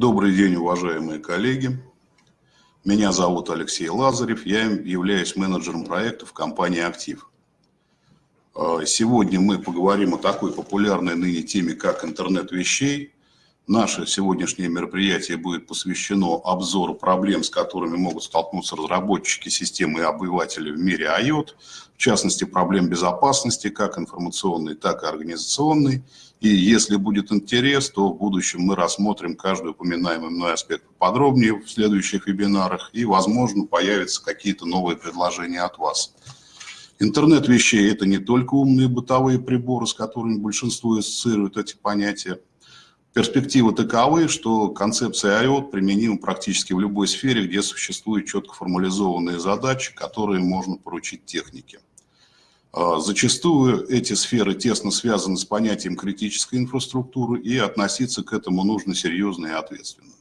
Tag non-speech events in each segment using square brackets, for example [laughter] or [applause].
Добрый день, уважаемые коллеги. Меня зовут Алексей Лазарев, я являюсь менеджером проектов компании «Актив». А, сегодня мы поговорим о такой популярной ныне теме, как интернет вещей. Наше сегодняшнее мероприятие будет посвящено обзору проблем, с которыми могут столкнуться разработчики системы и обыватели в мире IOT, в частности, проблем безопасности, как информационной, так и организационной. И если будет интерес, то в будущем мы рассмотрим каждый упоминаемый мной аспект подробнее в следующих вебинарах, и, возможно, появятся какие-то новые предложения от вас. Интернет вещей – это не только умные бытовые приборы, с которыми большинство ассоциирует эти понятия, Перспективы таковы, что концепция IOT применима практически в любой сфере, где существуют четко формализованные задачи, которые можно поручить технике. А, зачастую эти сферы тесно связаны с понятием критической инфраструктуры, и относиться к этому нужно серьезно и ответственно.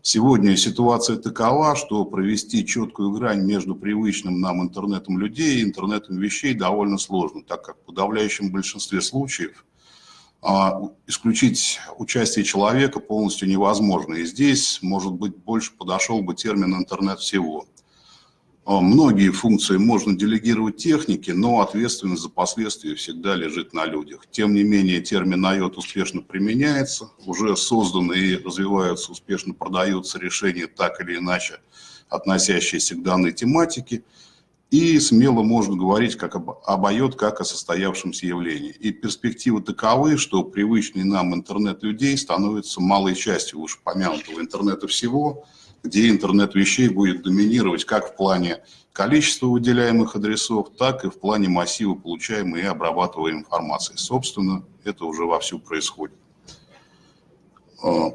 Сегодня ситуация такова, что провести четкую грань между привычным нам интернетом людей и интернетом вещей довольно сложно, так как в подавляющем большинстве случаев а, исключить участие человека полностью невозможно. И здесь, может быть, больше подошел бы термин «интернет всего». А, многие функции можно делегировать технике, но ответственность за последствия всегда лежит на людях. Тем не менее, термин IOT успешно применяется, уже созданы и развиваются, успешно продаются решения так или иначе, относящиеся к данной тематике – и смело можно говорить как об, об IOT, как о состоявшемся явлении. И перспективы таковы, что привычный нам интернет людей становится малой частью уж помянутого интернета всего, где интернет вещей будет доминировать как в плане количества выделяемых адресов, так и в плане массива получаемой и обрабатываемой информации. Собственно, это уже вовсю происходит. А,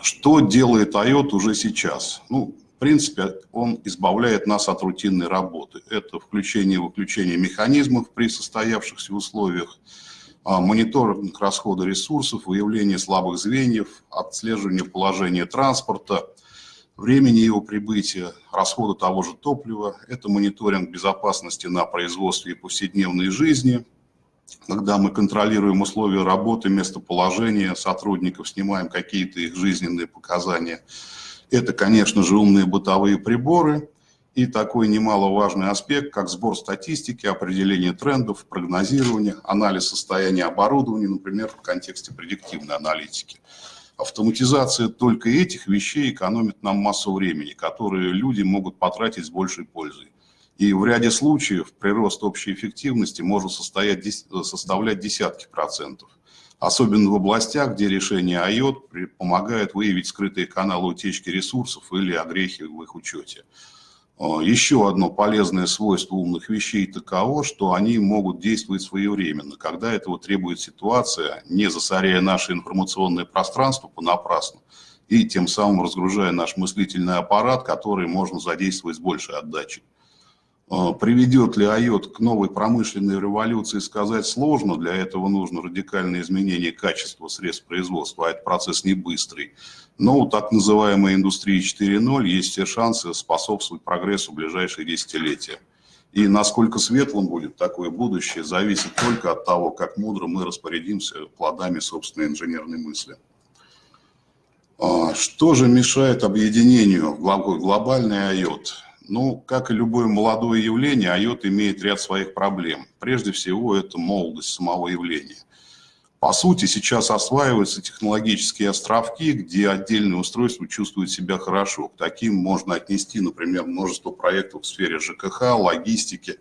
что делает IOT уже сейчас? Ну, в принципе, он избавляет нас от рутинной работы. Это включение и выключение механизмов при состоявшихся условиях, а, мониторинг расхода ресурсов, выявление слабых звеньев, отслеживание положения транспорта, времени его прибытия, расхода того же топлива. Это мониторинг безопасности на производстве и повседневной жизни, когда мы контролируем условия работы, местоположение сотрудников, снимаем какие-то их жизненные показания – это, конечно же, умные бытовые приборы и такой немаловажный аспект, как сбор статистики, определение трендов, прогнозирование, анализ состояния оборудования, например, в контексте предиктивной аналитики. Автоматизация только этих вещей экономит нам массу времени, которые люди могут потратить с большей пользой. И в ряде случаев прирост общей эффективности может состоять, составлять десятки процентов особенно в областях, где решение IOT помогает выявить скрытые каналы утечки ресурсов или огрехи в их учете. А, еще одно полезное свойство умных вещей таково, что они могут действовать своевременно, когда этого требует ситуация, не засоряя наше информационное пространство понапрасну, и тем самым разгружая наш мыслительный аппарат, который можно задействовать с большей отдачей. А, приведет ли IOT к новой промышленной революции, сказать сложно. Для этого нужно радикальное изменение качества средств производства, а этот процесс не быстрый. Но у так называемой индустрии 4.0 есть все шансы способствовать прогрессу в ближайшие десятилетия. И насколько светлым будет такое будущее, зависит только от того, как мудро мы распорядимся плодами собственной инженерной мысли. А, что же мешает объединению глобальный IOT? Ну, как и любое молодое явление, IOT имеет ряд своих проблем. Прежде всего, это молодость самого явления. По сути, сейчас осваиваются технологические островки, где отдельные устройства чувствуют себя хорошо. К таким можно отнести, например, множество проектов в сфере ЖКХ, логистики.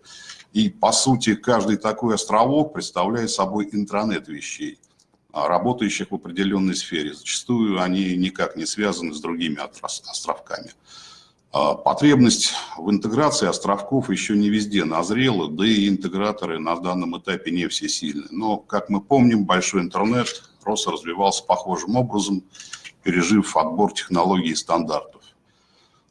И, по сути, каждый такой островок представляет собой интранет вещей, а, работающих в определенной сфере. Зачастую они никак не связаны с другими островками. А, потребность в интеграции островков еще не везде назрела, да и интеграторы на данном этапе не все сильны. Но, как мы помним, большой интернет просто развивался похожим образом, пережив отбор технологий и стандартов.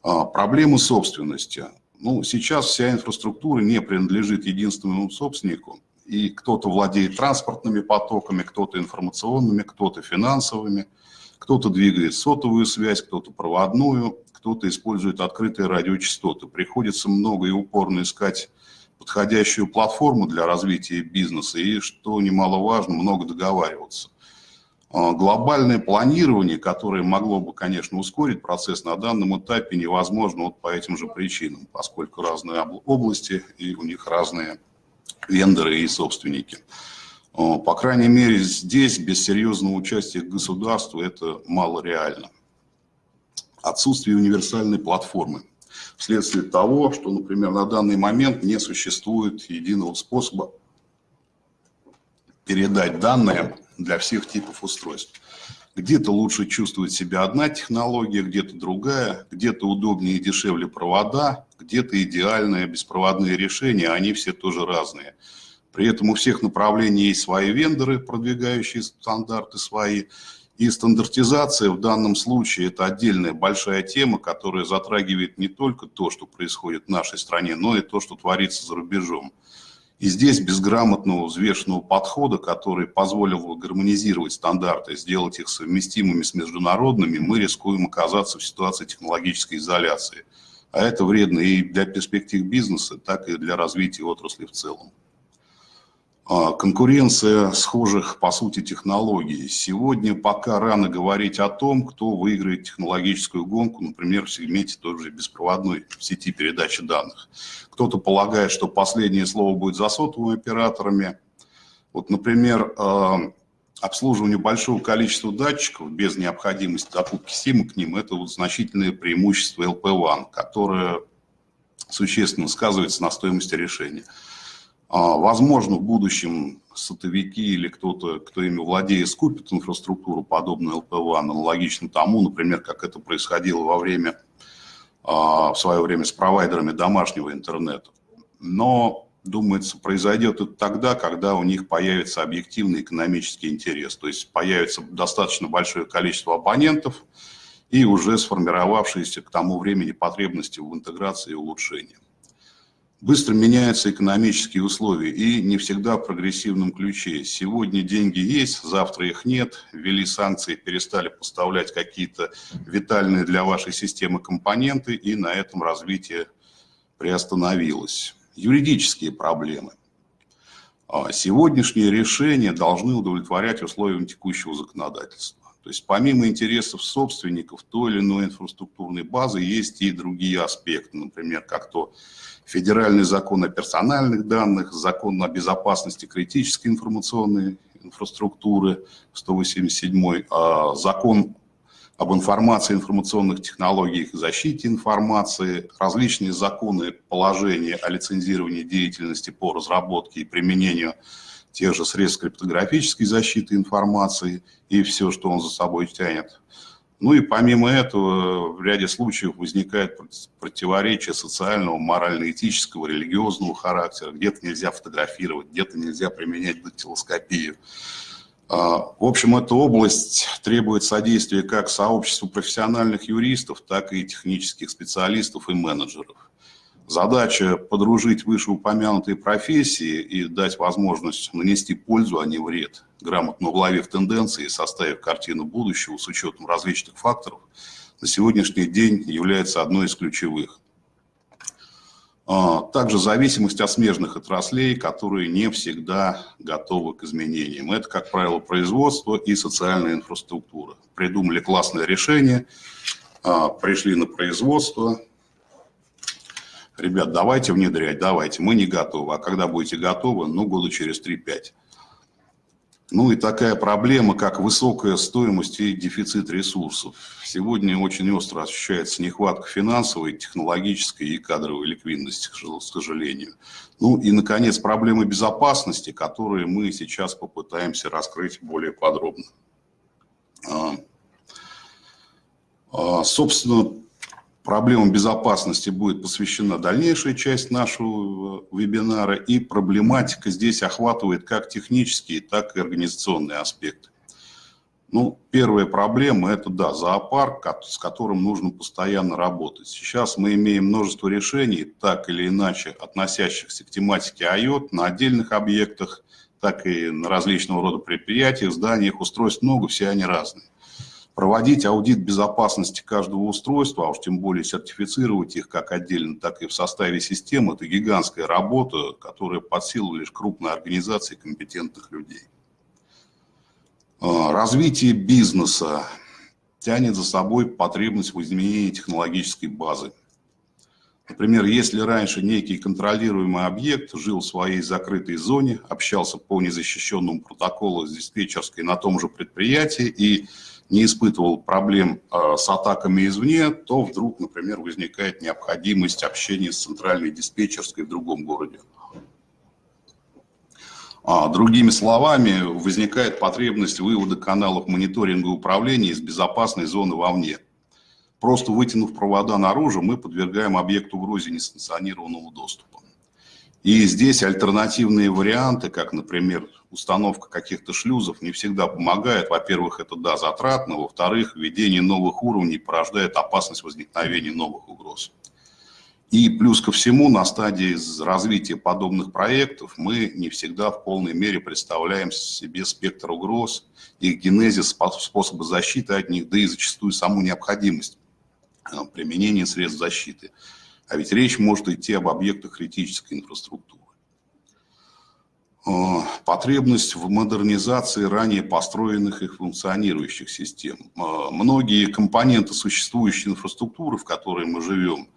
А, проблемы собственности. Ну, сейчас вся инфраструктура не принадлежит единственному собственнику, и кто-то владеет транспортными потоками, кто-то информационными, кто-то финансовыми, кто-то двигает сотовую связь, кто-то проводную, кто-то использует открытые радиочастоты. Приходится много и упорно искать подходящую платформу для развития бизнеса и, что немаловажно, много договариваться. А, глобальное планирование, которое могло бы, конечно, ускорить процесс, на данном этапе невозможно вот по этим же причинам, поскольку разные области и у них разные вендоры и собственники. А, по крайней мере, здесь без серьезного участия государства это мало реально. Отсутствие универсальной платформы. Вследствие того, что, например, на данный момент не существует единого способа передать данные для всех типов устройств. Где-то лучше чувствует себя одна технология, где-то другая, где-то удобнее и дешевле провода, где-то идеальные беспроводные решения, они все тоже разные. При этом у всех направлений есть свои вендоры, продвигающие стандарты свои, и стандартизация в данном случае – это отдельная большая тема, которая затрагивает не только то, что происходит в нашей стране, но и то, что творится за рубежом. И здесь без грамотного взвешенного подхода, который позволил гармонизировать стандарты, сделать их совместимыми с международными, мы рискуем оказаться в ситуации технологической изоляции. А это вредно и для перспектив бизнеса, так и для развития отрасли в целом. А, конкуренция схожих, по сути, технологий. Сегодня пока рано говорить о том, кто выиграет технологическую гонку, например, в сегменте той же беспроводной сети передачи данных. Кто-то полагает, что последнее слово будет за сотовыми операторами. Вот, например, а, обслуживание большого количества датчиков без необходимости закупки СИМа к ним – это вот значительное преимущество LP1, которое существенно сказывается на стоимости решения. А, возможно, в будущем сотовики или кто-то, кто ими владеет, скупит инфраструктуру, подобную LPWAN, аналогично тому, например, как это происходило во время, а, в свое время с провайдерами домашнего интернета. Но, думается, произойдет это тогда, когда у них появится объективный экономический интерес, то есть появится достаточно большое количество абонентов и уже сформировавшиеся к тому времени потребности в интеграции и улучшении. Быстро меняются экономические условия и не всегда в прогрессивном ключе. Сегодня деньги есть, завтра их нет, ввели санкции, перестали поставлять какие-то витальные для вашей системы компоненты, и на этом развитие приостановилось. Юридические проблемы. А сегодняшние решения должны удовлетворять условиям текущего законодательства. То есть помимо интересов собственников той или иной инфраструктурной базы есть и другие аспекты, например, как то федеральный закон о персональных данных, закон о безопасности критической информационной инфраструктуры, 187 а закон об информации, информационных технологиях и защите информации, различные законы, положения о лицензировании деятельности по разработке и применению тех же средств криптографической защиты информации и все, что он за собой тянет. Ну и помимо этого в ряде случаев возникает противоречие социального, морально-этического, религиозного характера. Где-то нельзя фотографировать, где-то нельзя применять дактилоскопию. А, в общем, эта область требует содействия как сообществу профессиональных юристов, так и технических специалистов и менеджеров. Задача подружить вышеупомянутые профессии и дать возможность нанести пользу, а не вред, грамотно уловив тенденции и составив картину будущего с учетом различных факторов, на сегодняшний день является одной из ключевых. А, также зависимость от смежных отраслей, которые не всегда готовы к изменениям. Это, как правило, производство и социальная инфраструктура. Придумали классное решение, а, пришли на производство, ребят, давайте внедрять, давайте, мы не готовы. А когда будете готовы, ну, года через 3-5. Ну и такая проблема, как высокая стоимость и дефицит ресурсов. Сегодня очень остро ощущается нехватка финансовой, технологической и кадровой ликвидности, к сожалению. Ну и, наконец, проблемы безопасности, которые мы сейчас попытаемся раскрыть более подробно. А, а, собственно, Проблемам безопасности будет посвящена дальнейшая часть нашего э, вебинара, и проблематика здесь охватывает как технические, так и организационные аспекты. Ну, первая проблема – это, да, зоопарк, с которым нужно постоянно работать. Сейчас мы имеем множество решений, так или иначе относящихся к тематике IOT на отдельных объектах, так и на различного рода предприятиях, зданиях, устройств много, все они разные проводить аудит безопасности каждого устройства, а уж тем более сертифицировать их как отдельно, так и в составе системы, это гигантская работа, которая под силу лишь крупной организации компетентных людей. А, развитие бизнеса тянет за собой потребность в изменении технологической базы. Например, если раньше некий контролируемый объект жил в своей закрытой зоне, общался по незащищенному протоколу с диспетчерской на том же предприятии и не испытывал проблем а, с атаками извне, то вдруг, например, возникает необходимость общения с центральной диспетчерской в другом городе. А, другими словами, возникает потребность вывода каналов мониторинга управления из безопасной зоны вовне. Просто вытянув провода наружу, мы подвергаем объекту угрозе несанкционированного доступа. И здесь альтернативные варианты, как, например, установка каких-то шлюзов, не всегда помогает. Во-первых, это, да, затратно. Во-вторых, введение новых уровней порождает опасность возникновения новых угроз. И плюс ко всему, на стадии развития подобных проектов мы не всегда в полной мере представляем себе спектр угроз, их генезис, способы защиты от них, да и зачастую саму необходимость э, применения средств защиты. А ведь речь может идти об объектах критической инфраструктуры. Э, потребность в модернизации ранее построенных и функционирующих систем. Э, многие компоненты существующей инфраструктуры, в которой мы живем,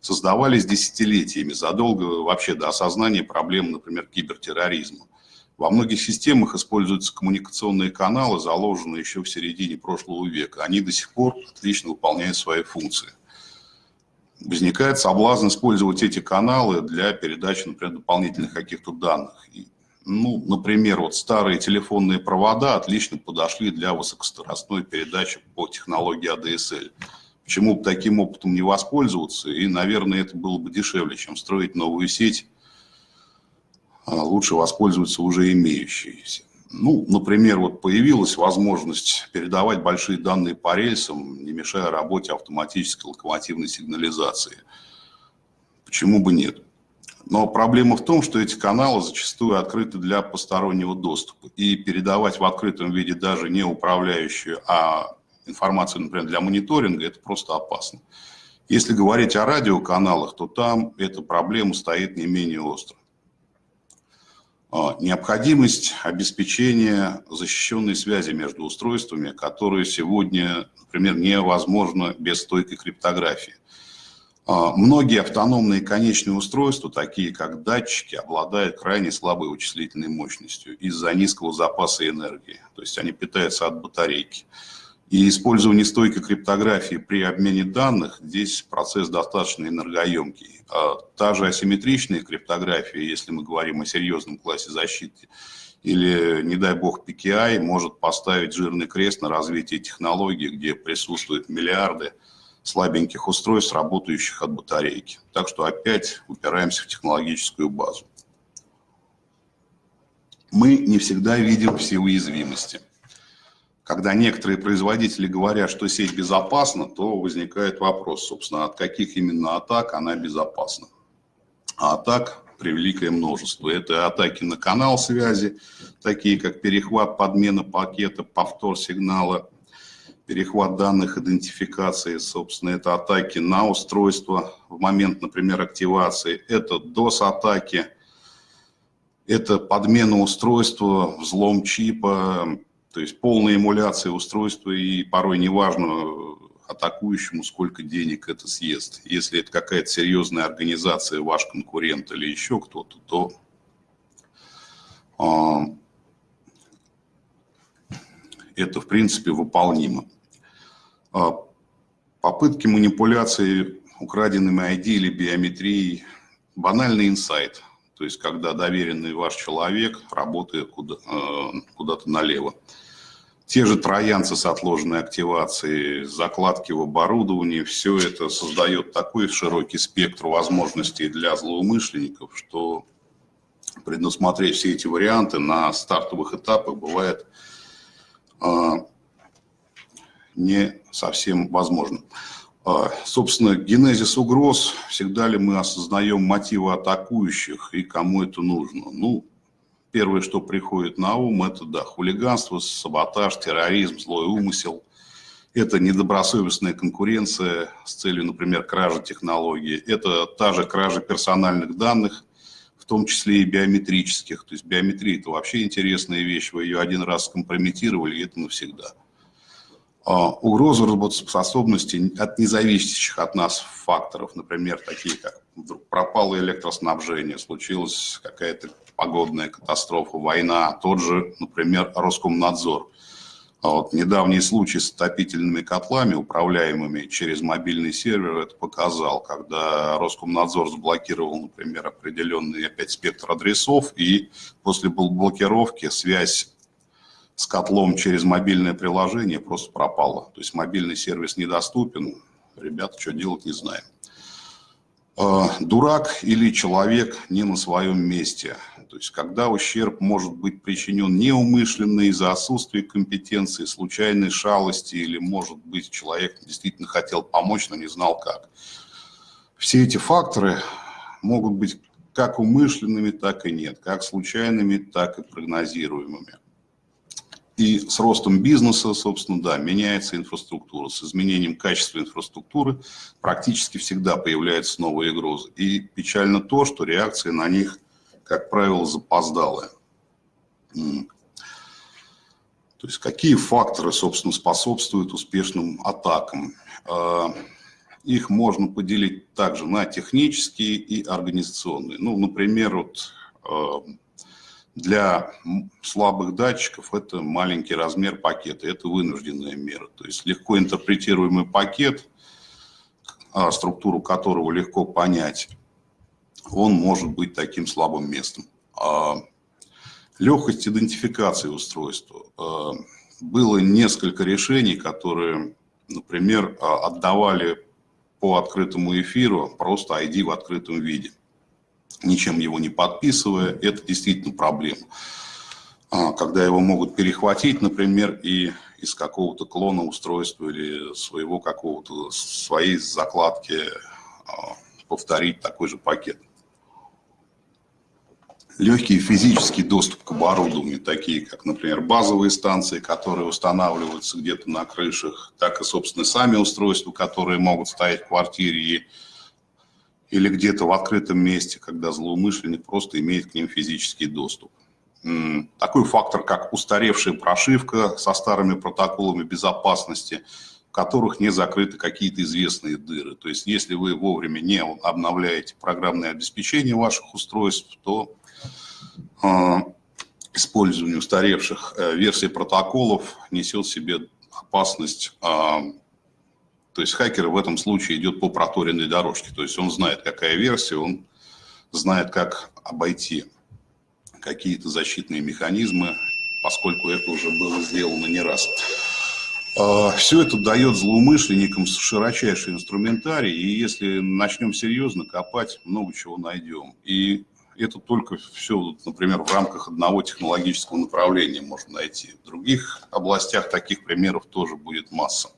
создавались десятилетиями, задолго вообще до осознания проблем, например, кибертерроризма. Во многих системах используются коммуникационные каналы, заложенные еще в середине прошлого века. Они до сих пор отлично выполняют свои функции. Возникает соблазн использовать эти каналы для передачи, например, дополнительных каких-то данных. Ну, например, вот старые телефонные провода отлично подошли для высокоскоростной передачи по технологии ADSL. Почему бы таким опытом не воспользоваться? И, наверное, это было бы дешевле, чем строить новую сеть. А лучше воспользоваться уже имеющейся. Ну, например, вот появилась возможность передавать большие данные по рельсам, не мешая работе автоматической локомотивной сигнализации. Почему бы нет? Но проблема в том, что эти каналы зачастую открыты для постороннего доступа. И передавать в открытом виде даже не управляющую, а информацию, например, для мониторинга, это просто опасно. Если говорить о радиоканалах, то там эта проблема стоит не менее остро. А, необходимость обеспечения защищенной связи между устройствами, которые сегодня, например, невозможно без стойкой криптографии. А, многие автономные конечные устройства, такие как датчики, обладают крайне слабой вычислительной мощностью из-за низкого запаса энергии. То есть они питаются от батарейки. И использование стойкой криптографии при обмене данных, здесь процесс достаточно энергоемкий. А та же асимметричная криптография, если мы говорим о серьезном классе защиты, или, не дай бог, PKI может поставить жирный крест на развитии технологий, где присутствуют миллиарды слабеньких устройств, работающих от батарейки. Так что опять упираемся в технологическую базу. Мы не всегда видим все уязвимости когда некоторые производители говорят, что сеть безопасна, то возникает вопрос, собственно, от каких именно атак она безопасна. А атак превеликое множество. Это атаки на канал связи, такие как перехват, подмена пакета, повтор сигнала, перехват данных идентификации, собственно, это атаки на устройство в момент, например, активации, это DOS-атаки, это подмена устройства, взлом чипа, то есть полная эмуляция устройства, и порой неважно атакующему, сколько денег это съест. Если это какая-то серьезная организация, ваш конкурент или еще кто-то, то а, это, в принципе, выполнимо. А, попытки манипуляции украденными ID или биометрией – банальный инсайт. То есть, когда доверенный ваш человек работает куда-то э, куда налево. Те же троянцы с отложенной активацией, закладки в оборудовании, все это создает такой широкий спектр возможностей для злоумышленников, что предусмотреть все эти варианты на стартовых этапах бывает э, не совсем возможно. Э, собственно, генезис угроз, всегда ли мы осознаем мотивы атакующих и кому это нужно? Ну, Первое, что приходит на ум, это да, хулиганство, саботаж, терроризм, злой умысел. Это недобросовестная конкуренция с целью, например, кражи технологий. Это та же кража персональных данных, в том числе и биометрических. То есть биометрия – это вообще интересная вещь, вы ее один раз скомпрометировали, и это навсегда. А, угроза работоспособности от независящих от нас факторов, например, такие как вдруг пропало электроснабжение, случилась какая-то погодная катастрофа, война, тот же, например, Роскомнадзор. А вот недавний случай с отопительными котлами, управляемыми через мобильный сервер, это показал, когда Роскомнадзор заблокировал, например, определенный опять спектр адресов, и после блокировки связь с котлом через мобильное приложение просто пропала. То есть мобильный сервис недоступен, ребята, что делать, не знаем. А, дурак или человек не на своем месте. То есть когда ущерб может быть причинен неумышленно из-за отсутствия компетенции, случайной шалости, или, может быть, человек действительно хотел помочь, но не знал как. Все эти факторы могут быть как умышленными, так и нет, как случайными, так и прогнозируемыми. И с ростом бизнеса, собственно, да, меняется инфраструктура. С изменением качества инфраструктуры практически всегда появляются новые угрозы. И печально то, что реакции на них, как правило, запоздалые. То есть какие факторы, собственно, способствуют успешным атакам? А, их можно поделить также на технические и организационные. Ну, например, вот а, для слабых датчиков это маленький размер пакета, это вынужденная мера. То есть легко интерпретируемый пакет, а, структуру которого легко понять, он может быть таким слабым местом. А, легкость идентификации устройства. А, было несколько решений, которые, например, отдавали по открытому эфиру просто ID в открытом виде ничем его не подписывая, это действительно проблема. А, когда его могут перехватить, например, и из какого-то клона устройства или своего какого-то, своей закладки а, повторить такой же пакет. Легкий физический доступ к оборудованию, такие как, например, базовые станции, которые устанавливаются где-то на крышах, так и, собственно, сами устройства, которые могут стоять в квартире и или где-то в открытом месте, когда злоумышленник просто имеет к ним физический доступ. Такой фактор, как устаревшая прошивка со старыми протоколами безопасности, в которых не закрыты какие-то известные дыры. То есть если вы вовремя не обновляете программное обеспечение ваших устройств, то э, использование устаревших э, версий протоколов несет в себе опасность э, то есть хакер в этом случае идет по проторенной дорожке. То есть он знает, какая версия, он знает, как обойти какие-то защитные механизмы, поскольку это уже было сделано не раз. А, Все это дает злоумышленникам широчайший инструментарий, и если начнем серьезно копать, много чего найдем. И это только все, например, в рамках одного технологического направления можно найти. В других областях таких примеров тоже будет масса.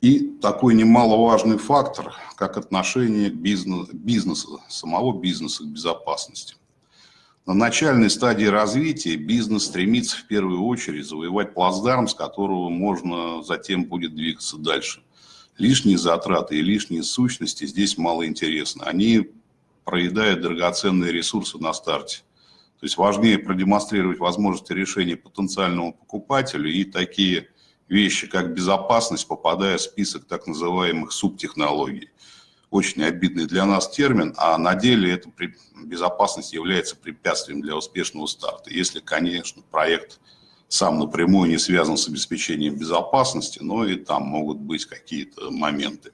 И такой немаловажный фактор, как отношение бизнес, бизнеса, самого бизнеса к безопасности. На начальной стадии развития бизнес стремится в первую очередь завоевать плацдарм, с которого можно затем будет двигаться дальше. Лишние затраты и лишние сущности здесь мало интересны. Они проедают драгоценные ресурсы на старте. То есть важнее продемонстрировать возможности решения потенциальному покупателю и такие вещи, как безопасность, попадая в список так называемых субтехнологий. Очень обидный для нас термин, а на деле эта безопасность является препятствием для успешного старта. Если, конечно, проект сам напрямую не связан с обеспечением безопасности, но и там могут быть какие-то моменты.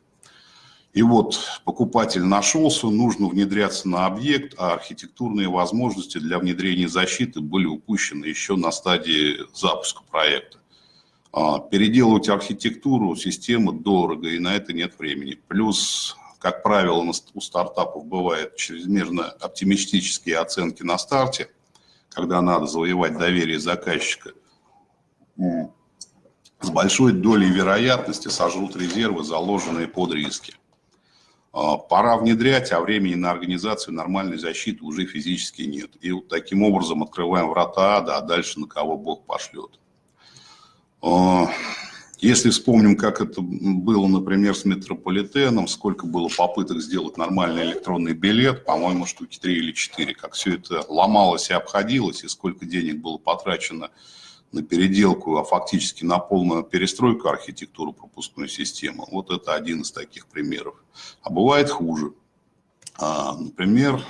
И вот покупатель нашелся, нужно внедряться на объект, а архитектурные возможности для внедрения защиты были упущены еще на стадии запуска проекта. А, переделывать архитектуру системы дорого, и на это нет времени. Плюс, как правило, у стартапов бывают чрезмерно оптимистические оценки на старте, когда надо завоевать доверие заказчика. С большой долей вероятности сожрут резервы, заложенные под риски. А, пора внедрять, а времени на организацию нормальной защиты уже физически нет. И вот таким образом открываем врата ада, а дальше на кого Бог пошлет. Если вспомним, как это было, например, с метрополитеном, сколько было попыток сделать нормальный электронный билет, по-моему, штуки три или четыре, как все это ломалось и обходилось, и сколько денег было потрачено на переделку, а фактически на полную перестройку архитектуры пропускной системы. Вот это один из таких примеров. А бывает хуже. А, например,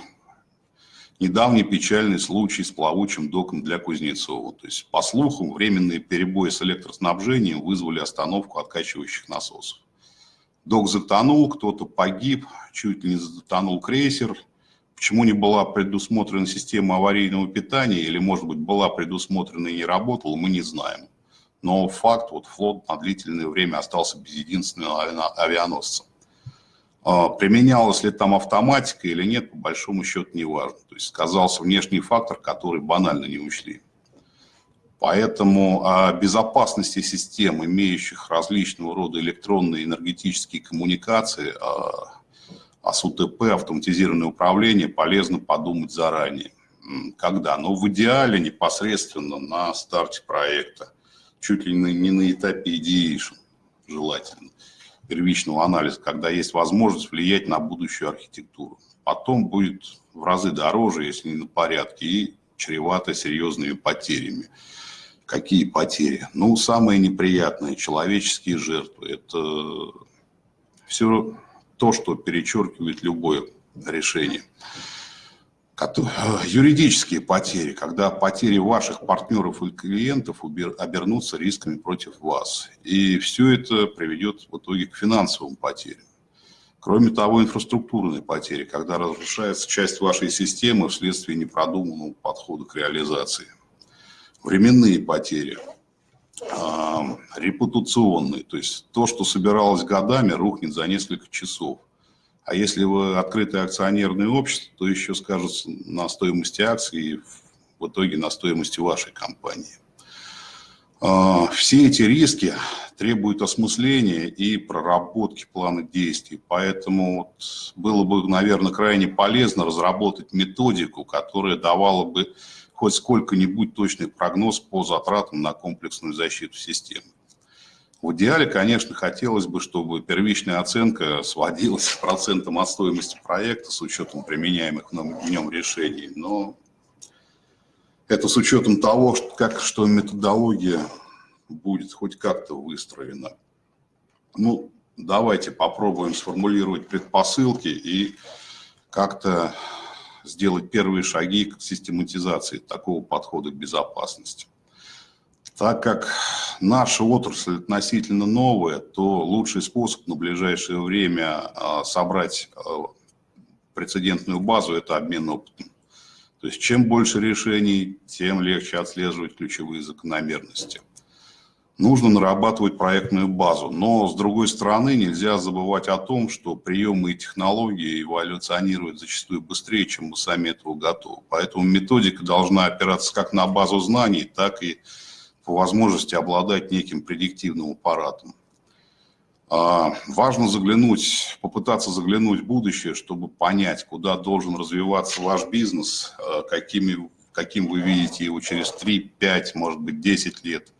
недавний печальный случай с плавучим доком для Кузнецова. То есть, по слухам, временные перебои с электроснабжением вызвали остановку откачивающих насосов. Док затонул, кто-то погиб, чуть ли не затонул крейсер. Почему не была предусмотрена система аварийного питания или, может быть, была предусмотрена и не работала, мы не знаем. Но факт, вот флот на длительное время остался без единственного авианосца. А, применялась ли там автоматика или нет, по большому счету не важно. То есть сказался внешний фактор, который банально не учли. Поэтому о безопасности систем, имеющих различного рода электронные энергетические коммуникации, о, о СУТП, автоматизированное управление, полезно подумать заранее. Когда? Ну, в идеале непосредственно на старте проекта, чуть ли не на этапе ideation желательно первичного анализа, когда есть возможность влиять на будущую архитектуру. Потом будет в разы дороже, если не на порядке, и чревато серьезными потерями. Какие потери? Ну, самые неприятные – человеческие жертвы. Это все то, что перечеркивает любое решение. Юридические потери, когда потери ваших партнеров и клиентов обернутся рисками против вас. И все это приведет в итоге к финансовым потерям. Кроме того, инфраструктурные потери, когда разрушается часть вашей системы вследствие непродуманного подхода к реализации. Временные потери, репутационные, то есть то, что собиралось годами, рухнет за несколько часов. А если вы открытое акционерное общество, то еще скажется на стоимости акций и в итоге на стоимости вашей компании. А, все эти риски требуют осмысления и проработки плана действий. Поэтому было бы, наверное, крайне полезно разработать методику, которая давала бы хоть сколько-нибудь точный прогноз по затратам на комплексную защиту системы. В идеале, конечно, хотелось бы, чтобы первичная оценка сводилась к процентам от стоимости проекта с учетом применяемых в нем решений, но это с учетом того, как, что методология будет хоть как-то выстроена. Ну, давайте попробуем сформулировать предпосылки и как-то сделать первые шаги к систематизации такого подхода к безопасности. Так как наша отрасль относительно новая, то лучший способ на ближайшее время а, собрать а, прецедентную базу – это обмен опытом. То есть чем больше решений, тем легче отслеживать ключевые закономерности. Нужно нарабатывать проектную базу, но с другой стороны нельзя забывать о том, что приемы и технологии эволюционируют зачастую быстрее, чем мы сами этого готовы. Поэтому методика должна опираться как на базу знаний, так и по возможности обладать неким предиктивным аппаратом. А, важно заглянуть, попытаться заглянуть в будущее, чтобы понять, куда должен развиваться ваш бизнес, а, какими, каким вы видите его через 3, 5, может быть 10 лет.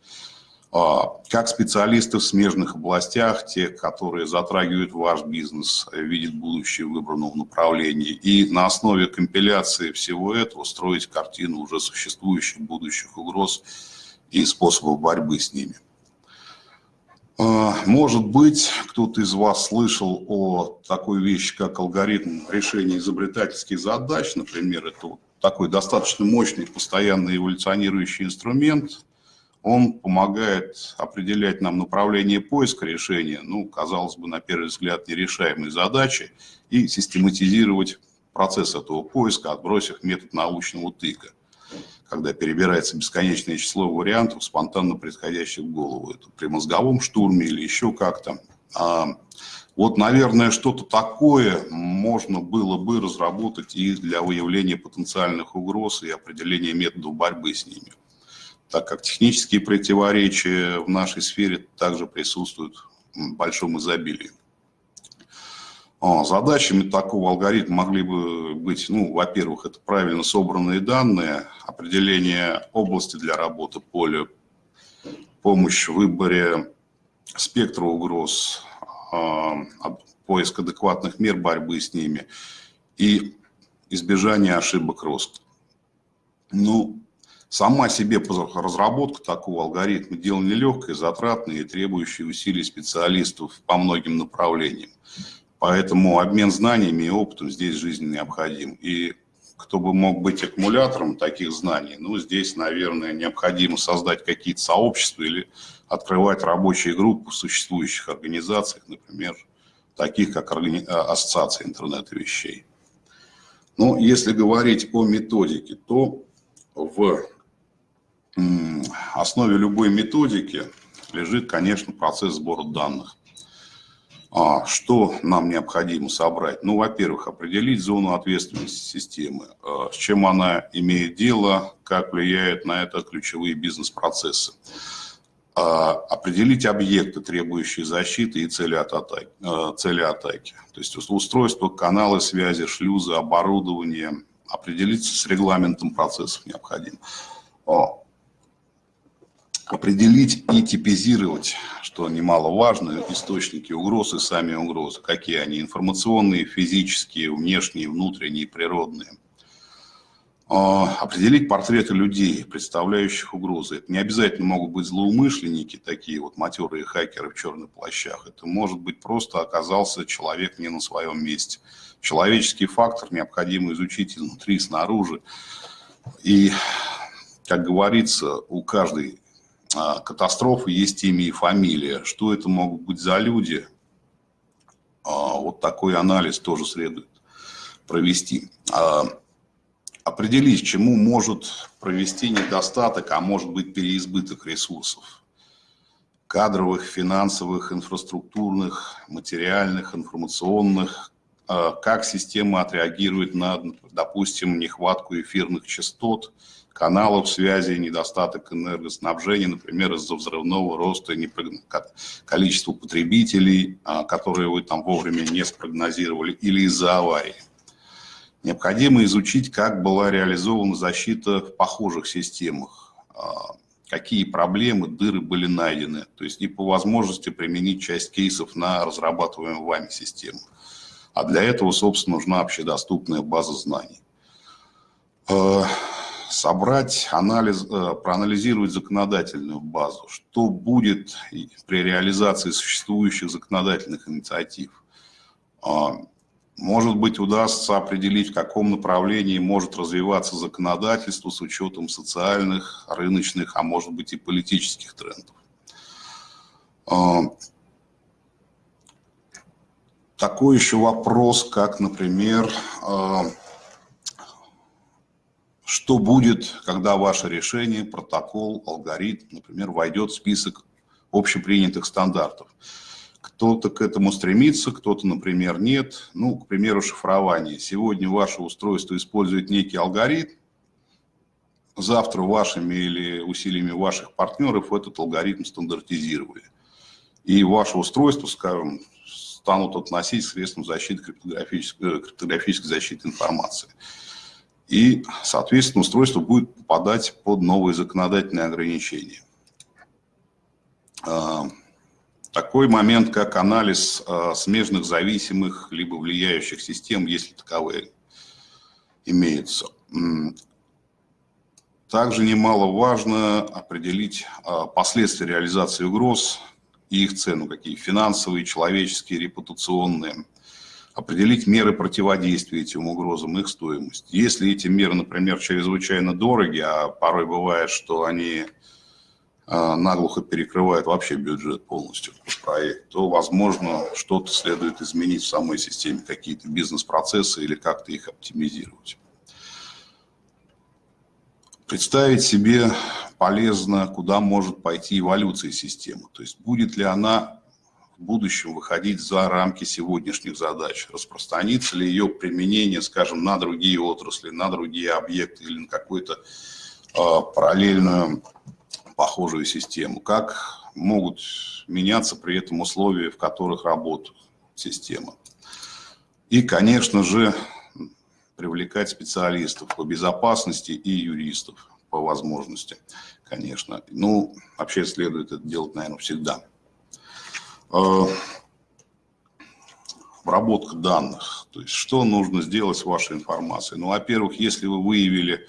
А, как специалисты в смежных областях, те, которые затрагивают ваш бизнес, видят будущее в выбранном направлении. И на основе компиляции всего этого строить картину уже существующих будущих угроз и способов борьбы с ними. А, может быть, кто-то из вас слышал о такой вещи, как алгоритм решения изобретательских задач. Например, это такой достаточно мощный, постоянно эволюционирующий инструмент. Он помогает определять нам направление поиска решения, ну, казалось бы, на первый взгляд, нерешаемой задачи, и систематизировать процесс этого поиска, отбросив метод научного тыка когда перебирается бесконечное число вариантов, спонтанно приходящих в голову. Это при мозговом штурме или еще как-то. А вот, наверное, что-то такое можно было бы разработать и для выявления потенциальных угроз и определения методов борьбы с ними, так как технические противоречия в нашей сфере также присутствуют в большом изобилии. А, задачами такого алгоритма могли бы быть, ну, во-первых, это правильно собранные данные, определение области для работы поля, помощь в выборе спектра угроз, поиск адекватных мер борьбы с ними и избежание ошибок роста. Ну, сама себе разработка такого алгоритма дело нелегкое, затратное и требующее усилий специалистов по многим направлениям. Поэтому обмен знаниями и опытом здесь жизненно необходим. И кто бы мог быть аккумулятором таких знаний, ну, здесь, наверное, необходимо создать какие-то сообщества или открывать рабочие группы в существующих организациях, например, таких как Ассоциация интернета вещей. Но если говорить о методике, то в основе любой методики лежит, конечно, процесс сбора данных. А что нам необходимо собрать? Ну, во-первых, определить зону ответственности системы, а, с чем она имеет дело, как влияет на это ключевые бизнес-процессы. А, определить объекты, требующие защиты и цели, от атаки, а, цели атаки. То есть устройство, каналы связи, шлюзы, оборудование. Определиться с регламентом процессов необходимо определить и типизировать, что немаловажно, источники угроз и сами угрозы. Какие они? Информационные, физические, внешние, внутренние, природные. А, определить портреты людей, представляющих угрозы. Это не обязательно могут быть злоумышленники, такие вот матерые хакеры в черных плащах. Это может быть просто оказался человек не на своем месте. Человеческий фактор необходимо изучить изнутри, снаружи. И, как говорится, у каждой катастрофы есть имя и фамилия. Что это могут быть за люди? А, вот такой анализ тоже следует провести. А, определить, чему может провести недостаток, а может быть переизбыток ресурсов. Кадровых, финансовых, инфраструктурных, материальных, информационных. Как система отреагирует на, допустим, нехватку эфирных частот – каналов связи, недостаток энергоснабжения, например, из-за взрывного роста количества потребителей, а, которые вы там вовремя не спрогнозировали, или из-за аварии. Необходимо изучить, как была реализована защита в похожих системах, а, какие проблемы, дыры были найдены, то есть и по возможности применить часть кейсов на разрабатываемую вами систему. А для этого, собственно, нужна общедоступная база знаний. Собрать анализ, э, проанализировать законодательную базу, что будет при реализации существующих законодательных инициатив. А, может быть, удастся определить, в каком направлении может развиваться законодательство с учетом социальных, рыночных, а может быть и политических трендов. А, такой еще вопрос, как, например, а, что будет, когда ваше решение, протокол, алгоритм, например, войдет в список общепринятых стандартов. Кто-то к этому стремится, кто-то, например, нет. Ну, к примеру, шифрование. Сегодня ваше устройство использует некий алгоритм, завтра вашими или усилиями ваших партнеров этот алгоритм стандартизировали. И ваше устройство, скажем, станут относить к средствам защиты криптографической, криптографической защиты информации и, соответственно, устройство будет попадать под новые законодательные ограничения. А, такой момент, как анализ а, смежных зависимых либо влияющих систем, если таковые имеются. Также немаловажно определить а, последствия реализации угроз и их цену, какие финансовые, человеческие, репутационные определить меры противодействия этим угрозам, их стоимость. Если эти меры, например, чрезвычайно дороги, а порой бывает, что они а, наглухо перекрывают вообще бюджет полностью проект, то, возможно, что-то следует изменить в самой системе, какие-то бизнес-процессы или как-то их оптимизировать. Представить себе полезно, куда может пойти эволюция системы, то есть будет ли она в будущем выходить за рамки сегодняшних задач? Распространится ли ее применение, скажем, на другие отрасли, на другие объекты или на какую-то э, параллельную похожую систему? Как могут меняться при этом условия, в которых работает система? И, конечно же, привлекать специалистов по безопасности и юристов по возможности, конечно. Ну, вообще следует это делать, наверное, всегда. Обработка данных. То есть что нужно сделать с вашей информацией? Ну, во-первых, если вы выявили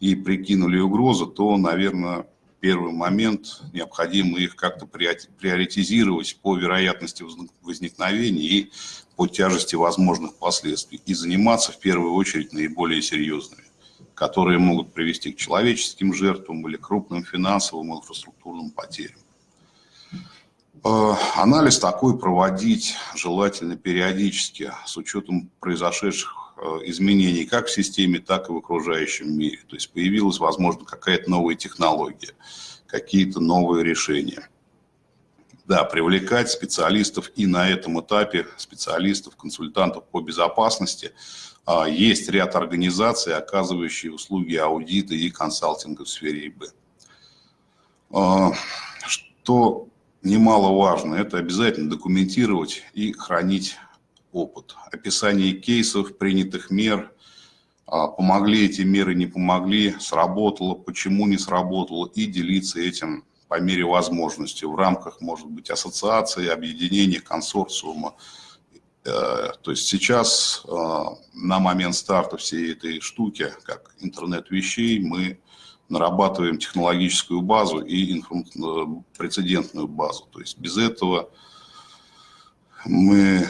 и прикинули угрозы, то, наверное, первый момент необходимо их как-то приоритизировать по вероятности возникновения и по тяжести возможных последствий и заниматься в первую очередь наиболее серьезными, которые могут привести к человеческим жертвам или крупным финансовым инфраструктурным потерям. Э, анализ такой проводить желательно периодически с учетом произошедших э, изменений как в системе, так и в окружающем мире. То есть появилась, возможно, какая-то новая технология, какие-то новые решения. Да, привлекать специалистов и на этом этапе, специалистов, консультантов по безопасности. А, есть ряд организаций, оказывающие услуги аудита и консалтинга в сфере ИБ. А, что немаловажно, это обязательно документировать и хранить опыт. Описание кейсов, принятых мер, а, помогли эти меры, не помогли, сработало, почему не сработало, и делиться этим по мере возможности в рамках, может быть, ассоциации, объединения, консорциума. Э, то есть сейчас э, на момент старта всей этой штуки, как интернет вещей, мы нарабатываем технологическую базу и э, прецедентную базу. То есть без этого мы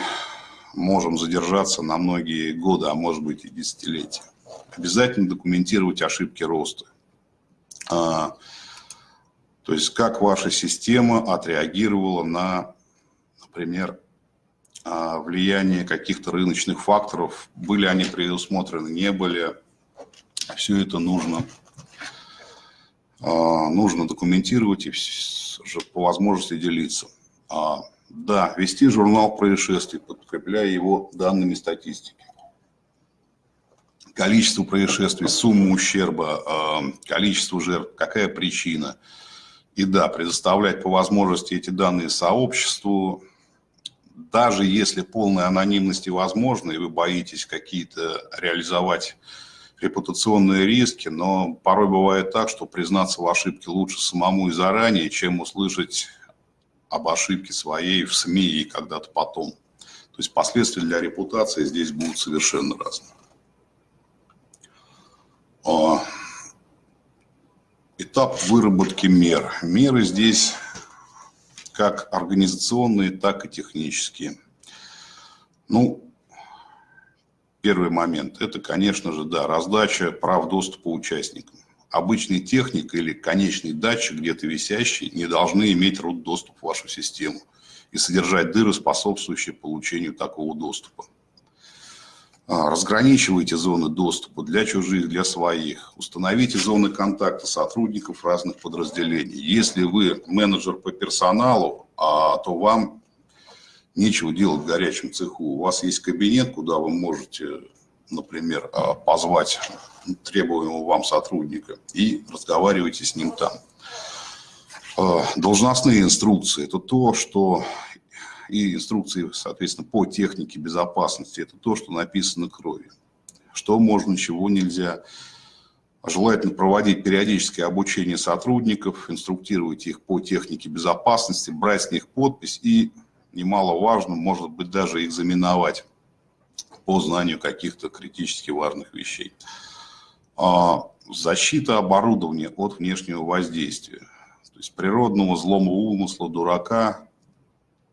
можем задержаться на многие годы, а может быть и десятилетия. Обязательно документировать ошибки роста. А, то есть как ваша система отреагировала на, например, а, влияние каких-то рыночных факторов, были они предусмотрены, не были. Все это нужно, нужно документировать и по возможности делиться. Да, вести журнал происшествий, подкрепляя его данными статистики. Количество происшествий, сумма ущерба, количество жертв, какая причина – и да, предоставлять по возможности эти данные сообществу, даже если полная анонимность возможна, и вы боитесь какие-то реализовать репутационные риски, но порой бывает так, что признаться в ошибке лучше самому и заранее, чем услышать об ошибке своей в СМИ и когда-то потом. То есть последствия для репутации здесь будут совершенно разные. А, этап выработки мер. Меры здесь как организационные, так и технические. Ну, первый момент – это, конечно же, да, раздача прав доступа участникам. Обычный техник или конечный датчик, где-то висящий, не должны иметь root доступ в вашу систему и содержать дыры, способствующие получению такого доступа. А, разграничивайте зоны доступа для чужих, для своих. Установите зоны контакта сотрудников разных подразделений. Если вы менеджер по персоналу, а, то вам нечего делать в горячем цеху. У вас есть кабинет, куда вы можете, например, а, позвать требуемого вам сотрудника и разговаривайте с ним там. Должностные инструкции – это то, что и инструкции, соответственно, по технике безопасности. Это то, что написано кровью. Что можно, чего нельзя. Желательно проводить периодическое обучение сотрудников, инструктировать их по технике безопасности, брать с них подпись и, немаловажно, может быть, даже экзаменовать по знанию каких-то критически важных вещей. А, защита оборудования от внешнего воздействия. То есть природного злого умысла, дурака,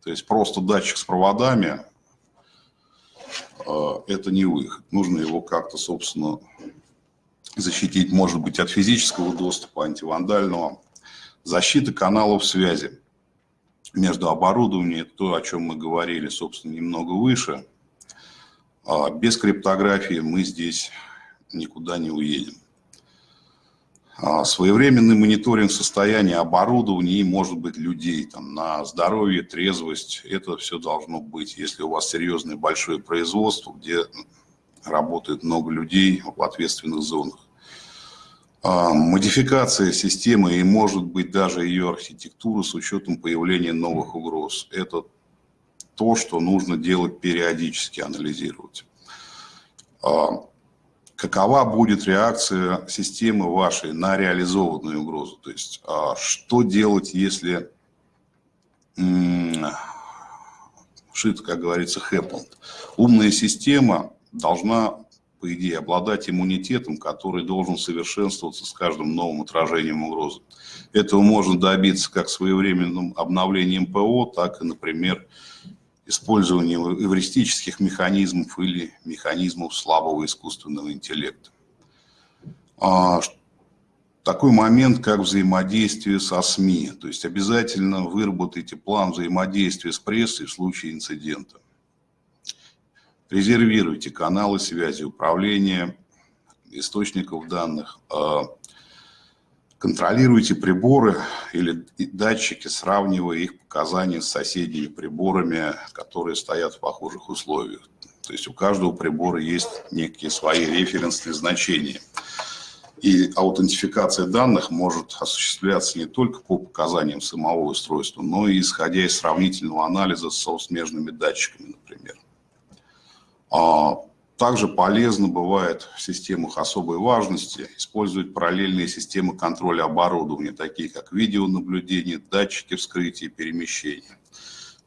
то есть просто датчик с проводами э, – это не выход. Нужно его как-то, собственно, защитить, может быть, от физического доступа, антивандального. Защита каналов связи между оборудованием, то, о чем мы говорили, собственно, немного выше. А без криптографии мы здесь никуда не уедем. А, своевременный мониторинг состояния оборудования и, может быть, людей там, на здоровье, трезвость. Это все должно быть, если у вас серьезное большое производство, где работает много людей в ответственных зонах. А, модификация системы и, может быть, даже ее архитектуры с учетом появления новых угроз. Это то, что нужно делать периодически, анализировать. А, какова будет реакция системы вашей на реализованную угрозу. То есть, а, что делать, если shit, как говорится, happened. Умная система должна, по идее, обладать иммунитетом, который должен совершенствоваться с каждым новым отражением угрозы. Этого можно добиться как своевременным обновлением ПО, так и, например, использованием эвристических механизмов или механизмов слабого искусственного интеллекта. А, такой момент, как взаимодействие со СМИ. То есть обязательно выработайте план взаимодействия с прессой в случае инцидента. Резервируйте каналы связи, управления источников данных. А, контролируйте приборы или датчики, сравнивая их показания с соседними приборами, которые стоят в похожих условиях. То есть у каждого прибора есть некие свои референсные значения. И аутентификация данных может осуществляться не только по показаниям самого устройства, но и исходя из сравнительного анализа с смежными датчиками, например. А, также полезно бывает в системах особой важности использовать параллельные системы контроля оборудования, такие как видеонаблюдение, датчики вскрытия и перемещения.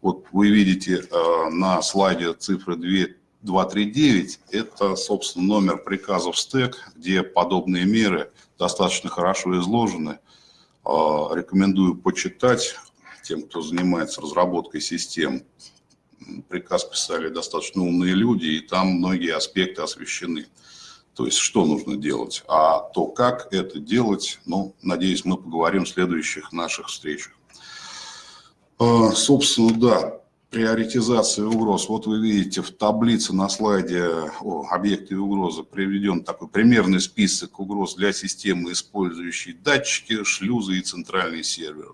Вот вы видите э, на слайде цифры 2 239 – это, собственно, номер приказов СТЭК, где подобные меры достаточно хорошо изложены. А, рекомендую почитать тем, кто занимается разработкой систем. Приказ писали достаточно умные люди, и там многие аспекты освещены. То есть, что нужно делать. А то, как это делать, ну, надеюсь, мы поговорим в следующих наших встречах. А, собственно, да, приоритизации угроз. Вот вы видите в таблице на слайде о объекте угрозы приведен такой примерный список угроз для системы, использующей датчики, шлюзы и центральный сервер.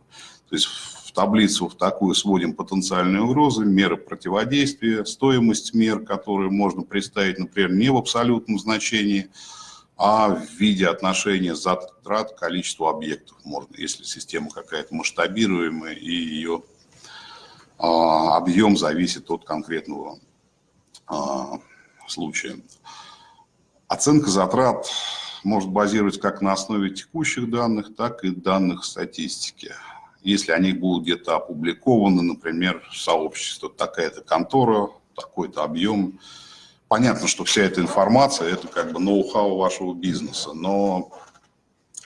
То есть таблицу в такую сводим потенциальные угрозы, меры противодействия, стоимость мер, которые можно представить, например, не в абсолютном значении, а в виде отношения затрат к количеству объектов. Можно, если система какая-то масштабируемая и ее а, объем зависит от конкретного а, случая. Оценка затрат может базироваться как на основе текущих данных, так и данных статистики. Если они будут где-то опубликованы, например, в сообществе, такая-то контора, такой-то объем. Понятно, что вся эта информация – это как бы ноу-хау вашего бизнеса, но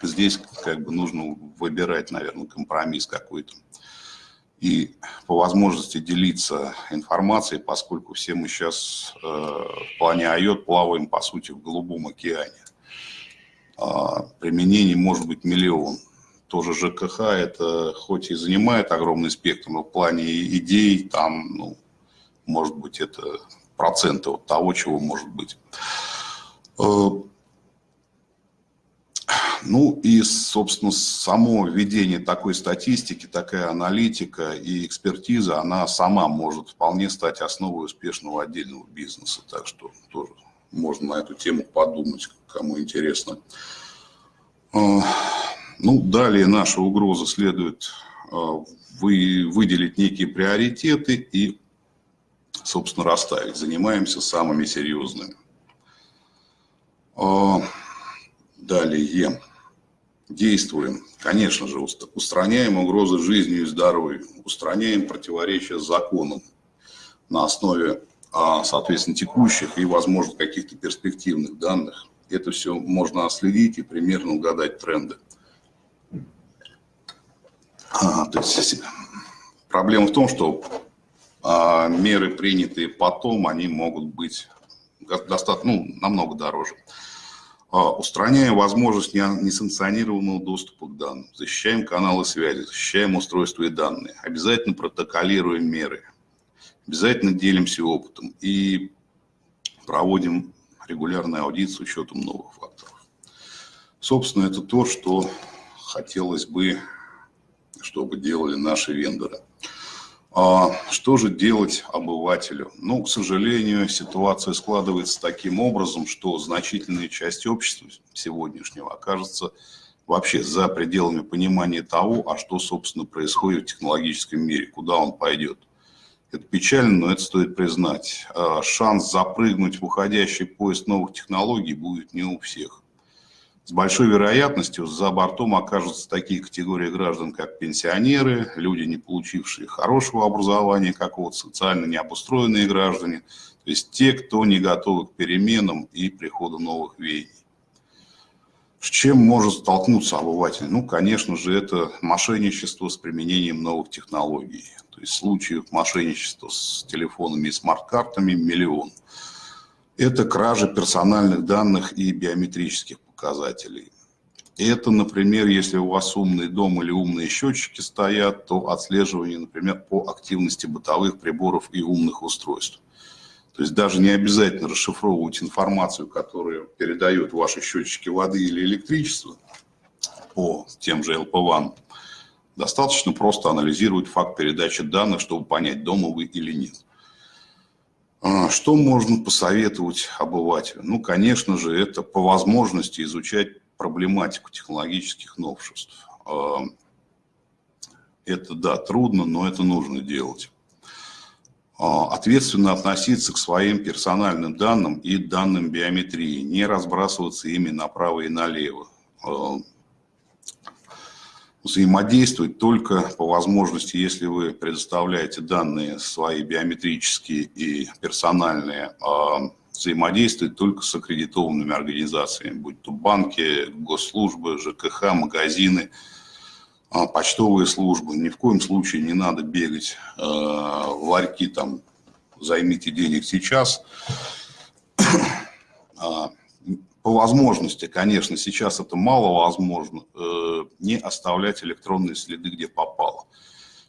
здесь как бы нужно выбирать, наверное, компромисс какой-то и по возможности делиться информацией, поскольку все мы сейчас э, в плане IOT плаваем, по сути, в голубом океане. А, применений может быть миллион. Тоже ЖКХ это хоть и занимает огромный спектр, но в плане идей там, ну, может быть, это проценты от того, чего может быть. Э, ну и, собственно, само введение такой статистики, такая аналитика и экспертиза, она сама может вполне стать основой успешного отдельного бизнеса. Так что тоже можно на эту тему подумать, кому интересно. А, ну, далее наша угроза следует а, выделить некие приоритеты и, собственно, расставить. Занимаемся самыми серьезными. А, далее действуем, конечно же, устраняем угрозы жизни и здоровью, устраняем противоречия законам на основе, а, соответственно, текущих и, возможно, каких-то перспективных данных. Это все можно отследить и примерно угадать тренды. А, то есть, проблема в том, что а, меры, принятые потом, они могут быть достаточно, ну, намного дороже. А, устраняем возможность несанкционированного доступа к данным, защищаем каналы связи, защищаем устройства и данные, обязательно протоколируем меры, обязательно делимся опытом и проводим регулярный аудит с учетом новых факторов. Собственно, это то, что хотелось бы, чтобы делали наши вендоры. А что же делать обывателю? Ну, к сожалению, ситуация складывается таким образом, что значительная часть общества сегодняшнего окажется вообще за пределами понимания того, а что, собственно, происходит в технологическом мире, куда он пойдет. Это печально, но это стоит признать. А шанс запрыгнуть в уходящий поезд новых технологий будет не у всех. С большой вероятностью за бортом окажутся такие категории граждан, как пенсионеры, люди, не получившие хорошего образования, какого-то социально необустроенные граждане, то есть те, кто не готовы к переменам и приходу новых веяний. С чем может столкнуться обыватель? Ну, конечно же, это мошенничество с применением новых технологий. То есть случаев мошенничества с телефонами и смарт-картами миллион. Это кража персональных данных и биометрических показателей. Это, например, если у вас умный дом или умные счетчики стоят, то отслеживание, например, по активности бытовых приборов и умных устройств. То есть даже не обязательно расшифровывать информацию, которую передают ваши счетчики воды или электричества по тем же LP1. Достаточно просто анализировать факт передачи данных, чтобы понять, дома вы или нет. А, что можно посоветовать обывателю? Ну, конечно же, это по возможности изучать проблематику технологических новшеств. А, это, да, трудно, но это нужно делать. А, ответственно относиться к своим персональным данным и данным биометрии, не разбрасываться ими направо и налево. А, взаимодействовать только по возможности, если вы предоставляете данные свои биометрические и персональные, а, взаимодействовать только с аккредитованными организациями, будь то банки, госслужбы, ЖКХ, магазины, а, почтовые службы. Ни в коем случае не надо бегать э, в ларьки, там, займите денег сейчас. [coughs] По возможности, конечно, сейчас это мало возможно, э, не оставлять электронные следы, где попало.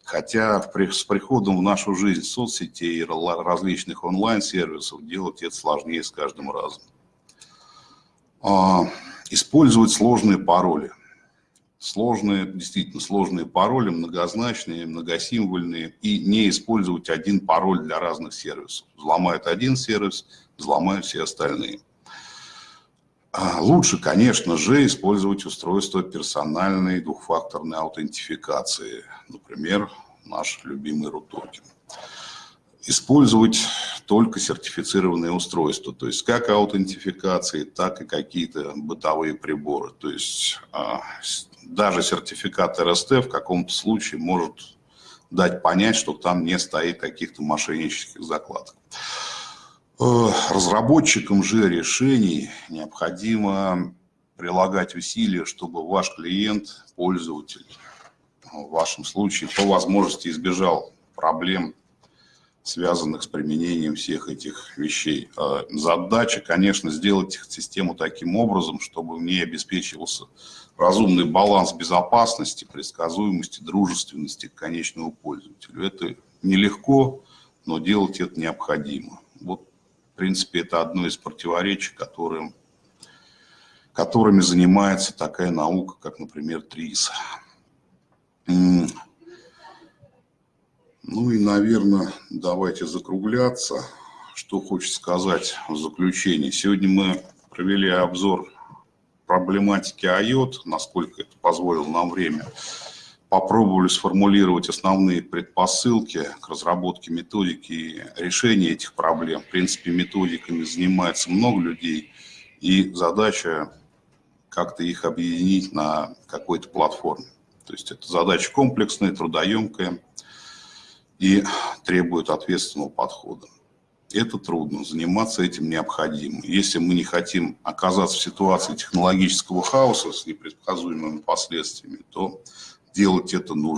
Хотя с приходом в нашу жизнь соцсетей и различных онлайн-сервисов делать это сложнее с каждым разом. А, использовать сложные пароли сложные, действительно сложные пароли, многозначные, многосимвольные, и не использовать один пароль для разных сервисов. Взломают один сервис, взломают все остальные. А, лучше, конечно же, использовать устройство персональной двухфакторной аутентификации, например, наш любимый RUTOKEN использовать только сертифицированные устройства, то есть как аутентификации, так и какие-то бытовые приборы. То есть а, даже сертификат РСТ в каком-то случае может дать понять, что там не стоит каких-то мошеннических закладок. Э, разработчикам же решений необходимо прилагать усилия, чтобы ваш клиент, пользователь, в вашем случае по возможности избежал проблем связанных с применением всех этих вещей. А задача, конечно, сделать систему таким образом, чтобы в ней обеспечивался разумный баланс безопасности, предсказуемости, дружественности к конечному пользователю. Это нелегко, но делать это необходимо. Вот, принципе, это одно из противоречий, которым, которыми занимается такая наука, как, например, ТРИС. Ну и, наверное, давайте закругляться. Что хочется сказать в заключении. Сегодня мы провели обзор проблематики IOT, насколько это позволило нам время. Попробовали сформулировать основные предпосылки к разработке методики и решения этих проблем. В принципе, методиками занимается много людей, и задача как-то их объединить на какой-то платформе. То есть это задача комплексная, трудоемкая и требует ответственного подхода. Это трудно, заниматься этим необходимо. Если мы не хотим оказаться в ситуации технологического хаоса с непредсказуемыми последствиями, то делать это нужно.